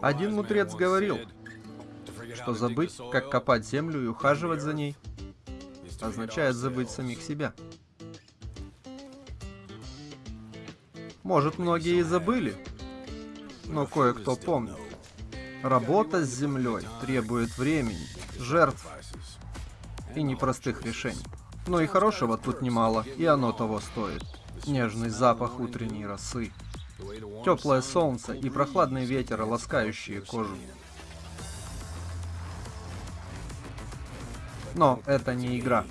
Один мудрец говорил, что забыть, как копать землю и ухаживать за ней, означает забыть самих себя. Может, многие и забыли, но кое-кто помнит. Работа с землей требует времени, жертв и непростых решений. Но и хорошего тут немало, и оно того стоит. Нежный запах утренней росы, теплое солнце и прохладный ветер, ласкающие кожу. Но это не игра.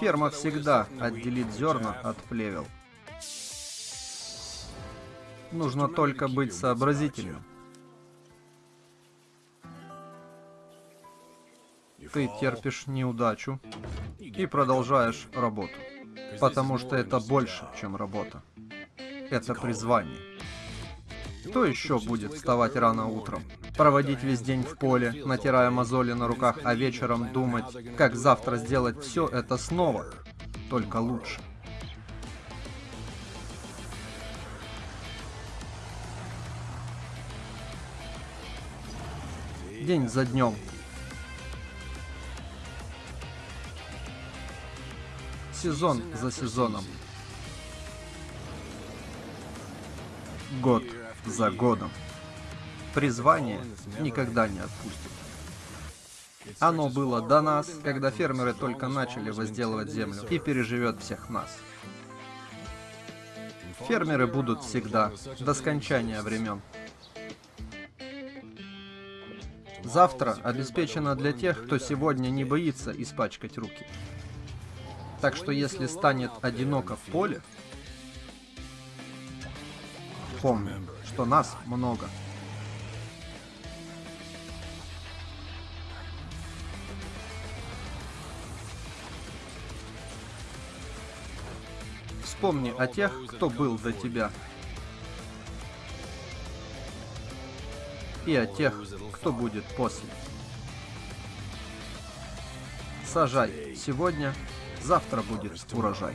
Ферма всегда отделит зерна от плевел. Нужно только быть сообразительным. Ты терпишь неудачу и продолжаешь работу. Потому что это больше, чем работа. Это призвание. Кто еще будет вставать рано утром? Проводить весь день в поле, натирая мозоли на руках, а вечером думать, как завтра сделать все это снова, только лучше. День за днем. Сезон за сезоном. Год за годом. Призвание никогда не отпустит. Оно было до нас, когда фермеры только начали возделывать землю, и переживет всех нас. Фермеры будут всегда, до скончания времен. Завтра обеспечено для тех, кто сегодня не боится испачкать руки. Так что если станет одиноко в поле, помни, что нас много. Вспомни о тех, кто был до тебя. И о тех, кто будет после. Сажай сегодня, завтра будет урожай.